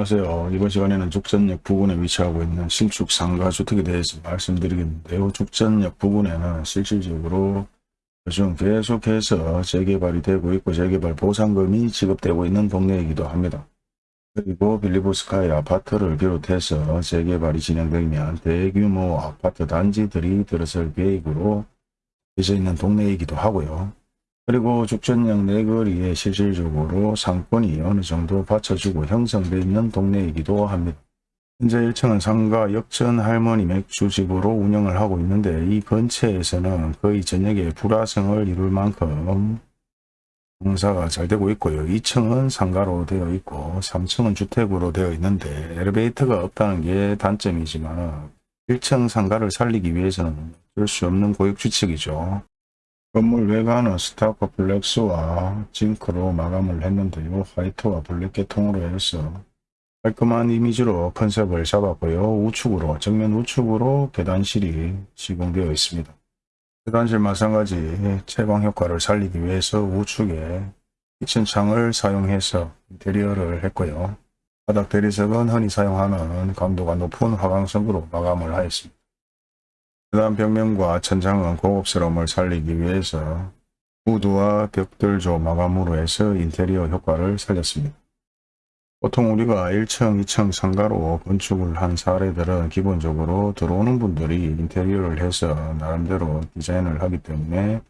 안녕하세요. 이번 시간에는 죽전역 부근에 위치하고 있는 신축 상가 주택에 대해서 말씀드리겠는데요. 죽전역 부근에는 실질적으로 요즘 계속해서 재개발이 되고 있고 재개발 보상금이 지급되고 있는 동네이기도 합니다. 그리고 빌리보스카이 아파트를 비롯해서 재개발이 진행되면 대규모 아파트 단지들이 들어설 계획으로 되어 있는 동네이기도 하고요. 그리고 죽전역 내거리에 실질적으로 상권이 어느 정도 받쳐주고 형성되어 있는 동네이기도 합니다. 현재 1층은 상가 역전 할머니 맥주집으로 운영을 하고 있는데 이 근처에서는 거의 저녁에 불야성을 이룰 만큼 장사가 잘 되고 있고요. 2층은 상가로 되어 있고 3층은 주택으로 되어 있는데 엘리베이터가 없다는 게 단점이지만 1층 상가를 살리기 위해서는 어쩔 수 없는 고육지책이죠. 건물 외관은 스타코 플렉스와 징크로 마감을 했는데요. white와 black 계통으로 해서 깔끔한 이미지로 컨셉을 잡았고요. 우측으로 정면 우측으로 계단실이 시공되어 있습니다. 계단실 마찬가지 채광 효과를 살리기 위해서 우측에 키친 창을 사용해서 인테리어를 했고요. 바닥 대리석은 흔히 사용하는 강도가 높은 화강석으로 마감을 하였습니다. 계단 벽면과 천장은 고급스러움을 살리기 위해서 우드와 벽돌조 마감으로 해서 인테리어 효과를 살렸습니다. 보통 우리가 1층, 2층 상가로 건축을 한 사례들은 기본적으로 들어오는 분들이 인테리어를 해서 나름대로 디자인을 하기 때문에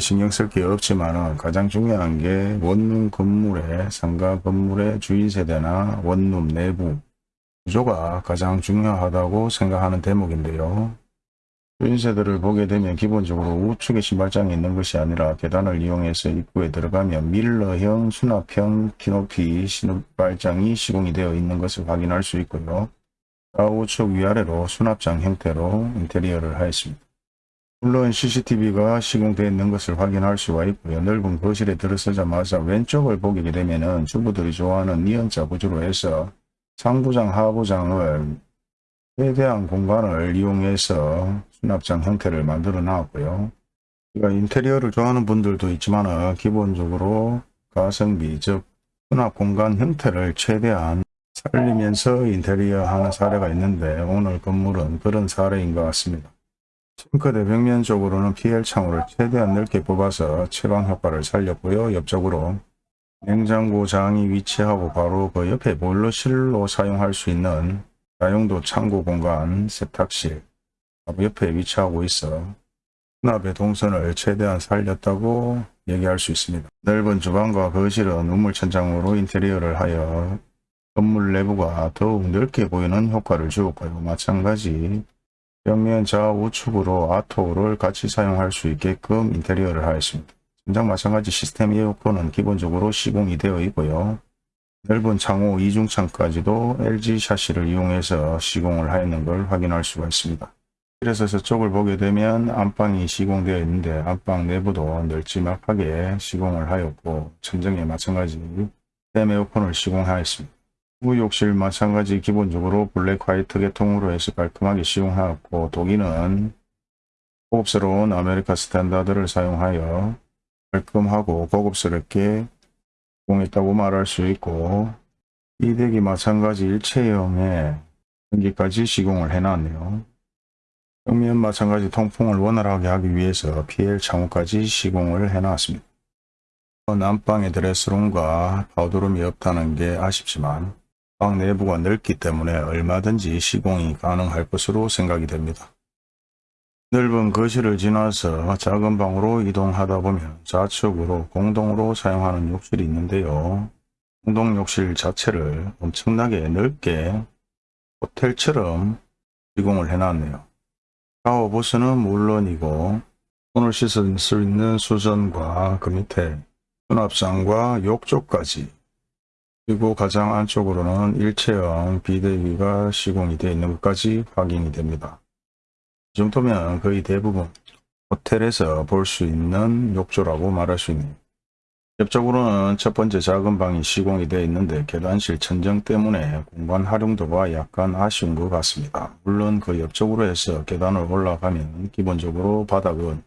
신경 쓸 게 없지만 가장 중요한 게 원룸 건물의 상가 건물의 주인 세대나 원룸 내부 구조가 가장 중요하다고 생각하는 대목인데요. 주인세대를 보게 되면 기본적으로 우측에 신발장이 있는 것이 아니라 계단을 이용해서 입구에 들어가면 밀러형 수납형 키높이 신발장이 시공이 되어 있는 것을 확인할 수 있고요. 좌우측 위아래로 수납장 형태로 인테리어를 하였습니다. 물론 CCTV가 시공되어 있는 것을 확인할 수가 있고요. 넓은 거실에 들어서자마자 왼쪽을 보게 되면 주부들이 좋아하는 니은자 구조로 해서 상부장, 하부장을 최대한 공간을 이용해서 수납장 형태를 만들어 놨고요. 인테리어를 좋아하는 분들도 있지만 기본적으로 가성비 즉 수납 공간 형태를 최대한 살리면서 인테리어 하는 사례가 있는데 오늘 건물은 그런 사례인 것 같습니다. 싱크대 벽면 쪽으로는 PL 창호를 최대한 넓게 뽑아서 채광 효과를 살렸고요. 옆쪽으로 냉장고 장이 위치하고 바로 그 옆에 보일러실로 사용할 수 있는 다용도 창고 공간 세탁실 옆에 위치하고 있어 수납의 동선을 최대한 살렸다고 얘기할 수 있습니다. 넓은 주방과 거실은 우물천장으로 인테리어를 하여 건물 내부가 더욱 넓게 보이는 효과를 주었고요. 마찬가지 벽면 좌우측으로 아토를 같이 사용할 수 있게끔 인테리어를 하였습니다. 천장 마찬가지 시스템 에어컨은 기본적으로 시공이 되어 있고요. 넓은 창호 이중창까지도 LG 샤시를 이용해서 시공을 하였는 걸 확인할 수가 있습니다. 그래서 저쪽을 보게 되면 안방이 시공되어 있는데 안방 내부도 널찍하게 시공을 하였고 천정에 마찬가지 댐 에어컨을 시공하였습니다. 후욕실 마찬가지 기본적으로 black white 계통으로 해서 깔끔하게 시공하였고 도기는 고급스러운 아메리카 스탠다드를 사용하여 깔끔하고 고급스럽게 시공했다고 말할 수 있고 비데기 마찬가지 일체형의 전기까지 시공을 해놨네요. 벽면 마찬가지 통풍을 원활하게 하기 위해서 PL 창호까지 시공을 해놨습니다. 안방의 드레스룸과 파우더룸이 없다는 게 아쉽지만 방 내부가 넓기 때문에 얼마든지 시공이 가능할 것으로 생각이 됩니다. 넓은 거실을 지나서 작은 방으로 이동하다 보면 좌측으로 공동으로 사용하는 욕실이 있는데요. 공동 욕실 자체를 엄청나게 넓게 호텔처럼 시공을 해놨네요. 부스는 물론이고 손을 씻을 수 있는 수전과 그 밑에 수납장과 욕조까지 그리고 가장 안쪽으로는 일체형 비대기가 시공이 되어 있는 것까지 확인이 됩니다. 이 정도면 거의 대부분 호텔에서 볼 수 있는 욕조라고 말할 수 있네요. 옆쪽으로는 첫 번째 작은 방이 시공이 되어 있는데 계단실 천정 때문에 공간 활용도가 약간 아쉬운 것 같습니다. 물론 그 옆쪽으로 해서 계단을 올라가면 기본적으로 바닥은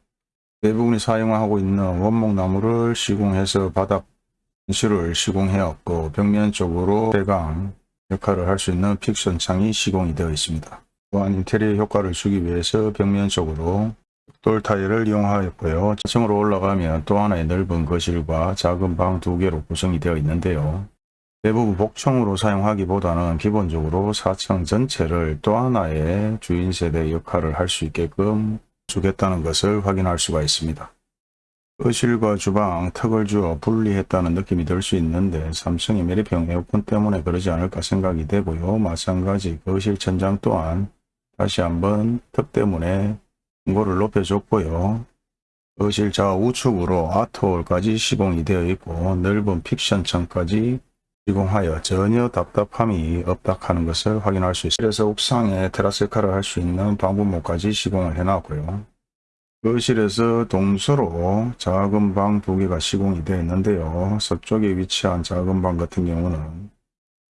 대부분이 사용하고 있는 원목나무를 시공해서 바닥 실을 시공해왔고 벽면 쪽으로 대강 역할을 할 수 있는 픽션 창이 시공이 되어 있습니다. 또한 인테리어 효과를 주기 위해서 벽면적으로 돌 타일을 이용하였고요. 4층으로 올라가면 또 하나의 넓은 거실과 작은 방 두 개로 구성이 되어 있는데요. 대부분 복층으로 사용하기보다는 기본적으로 4층 전체를 또 하나의 주인 세대 역할을 할 수 있게끔 주겠다는 것을 확인할 수가 있습니다. 거실과 주방 턱을 주어 분리했다는 느낌이 들 수 있는데 삼성의 메리평 에어컨 때문에 그러지 않을까 생각이 되고요. 마찬가지 거실 천장 또한 다시 한번 턱 때문에 공고를 높여줬고요. 거실 좌 우측으로 아트홀까지 시공이 되어 있고 넓은 픽션층까지 시공하여 전혀 답답함이 없다 하는 것을 확인할 수 있습니다. 그래서 옥상에 테라스 역할을 할수 있는 방부모까지 시공을 해놨고요. 거실에서 동서로 작은 방 두 개가 시공이 되어 있는데요. 서쪽에 위치한 작은 방 같은 경우는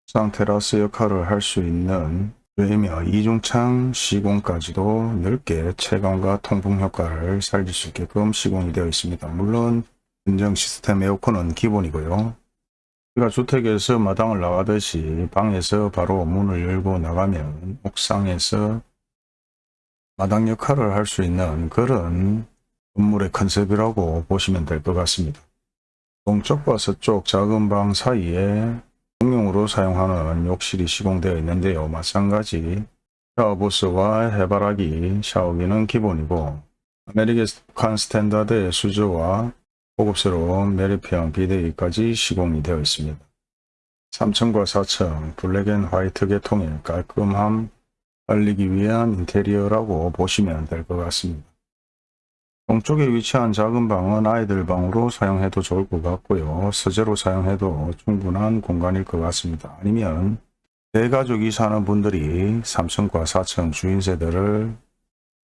옥상 테라스 역할을 할 수 있는 외며 이중창 시공까지도 넓게 채광과 통풍 효과를 살릴 수 있게끔 시공이 되어 있습니다. 물론 인정 시스템 에어컨은 기본이고요. 우리가 주택에서 마당을 나가듯이 방에서 바로 문을 열고 나가면 옥상에서 마당 역할을 할 수 있는 그런 건물의 컨셉이라고 보시면 될 것 같습니다. 동쪽과 서쪽 작은 방 사이에 공용으로 사용하는 욕실이 시공되어 있는데요. 마찬가지 샤워부스와 해바라기 샤워기는 기본이고 아메리칸 스탠다드의 수전과 고급스러운 매립형 비데기까지 시공이 되어 있습니다. 3층과 4층 black and white 계통의 깔끔함 알리기 위한 인테리어라고 보시면 될 것 같습니다. 동쪽에 위치한 작은 방은 아이들 방으로 사용해도 좋을 것 같고요. 서재로 사용해도 충분한 공간일 것 같습니다. 아니면 대가족이 사는 분들이 3층과 4층 주인세대를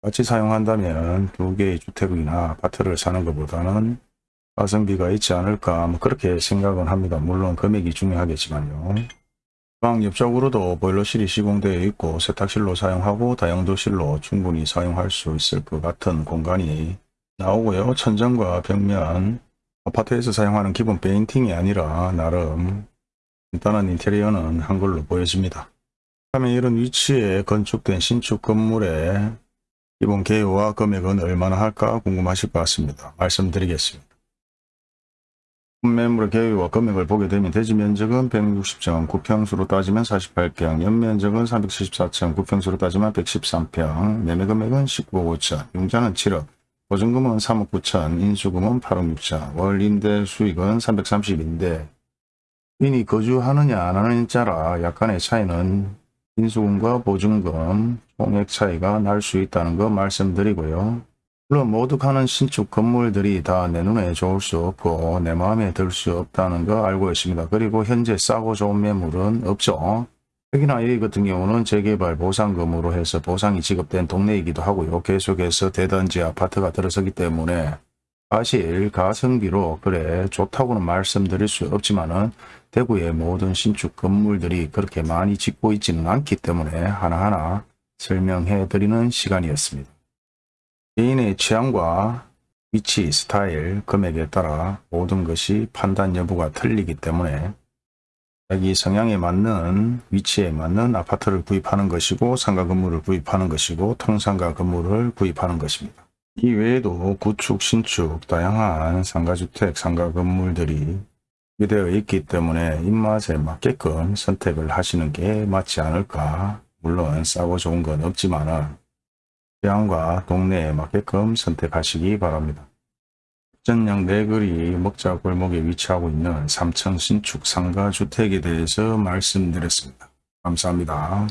같이 사용한다면 두 개의 주택이나 아파트를 사는 것보다는 가성비가 있지 않을까 뭐 그렇게 생각은 합니다. 물론 금액이 중요하겠지만요. 방 옆쪽으로도 보일러실이 시공되어 있고 세탁실로 사용하고 다용도실로 충분히 사용할 수 있을 것 같은 공간이 나오고요. 천정과 벽면 아파트에서 사용하는 기본 페인팅이 아니라 나름 간단한 인테리어는 한 걸로 보여집니다. 다음에 이런 위치에 건축된 신축 건물의 기본 개요와 금액은 얼마나 할까 궁금하실 것 같습니다. 말씀드리겠습니다. 매물의 개요와 금액을 보게 되면 대지 면적은 160평, 구평수로 따지면 48평, 연면적은 374층, 구평수로 따지면 113평, 매매 금액은 19억 5천, 융자는 7억, 보증금은 3억 9천, 인수금은 8억 6천, 월 임대 수익은 330인데 인이 거주하느냐 안 하느냐 따라 약간의 차이는 인수금과 보증금 총액 차이가 날 수 있다는 거 말씀드리고요. 물론 모두 가는 신축 건물들이 다 내 눈에 좋을 수 없고 내 마음에 들 수 없다는 거 알고 있습니다. 그리고 현재 싸고 좋은 매물은 없죠. 특히나 이 같은 경우는 재개발 보상금으로 해서 보상이 지급된 동네이기도 하고요. 계속해서 대단지 아파트가 들어서기 때문에 사실 가성비로 그래 좋다고는 말씀드릴 수 없지만은 대구의 모든 신축 건물들이 그렇게 많이 짓고 있지는 않기 때문에 하나하나 설명해 드리는 시간이었습니다. 개인의 취향과 위치, 스타일, 금액에 따라 모든 것이 판단 여부가 틀리기 때문에 자기 성향에 맞는 위치에 맞는 아파트를 구입하는 것이고 상가 건물을 구입하는 것이고 통상가 건물을 구입하는 것입니다. 이 외에도 구축, 신축, 다양한 상가주택, 상가 건물들이 되어 있기 때문에 입맛에 맞게끔 선택을 하시는 게 맞지 않을까. 물론 싸고 좋은 건 없지만 취향과 동네에 맞게끔 선택하시기 바랍니다. 전양 내거리 먹자 골목에 위치하고 있는 3층 신축 상가주택에 대해서 말씀드렸습니다. 감사합니다.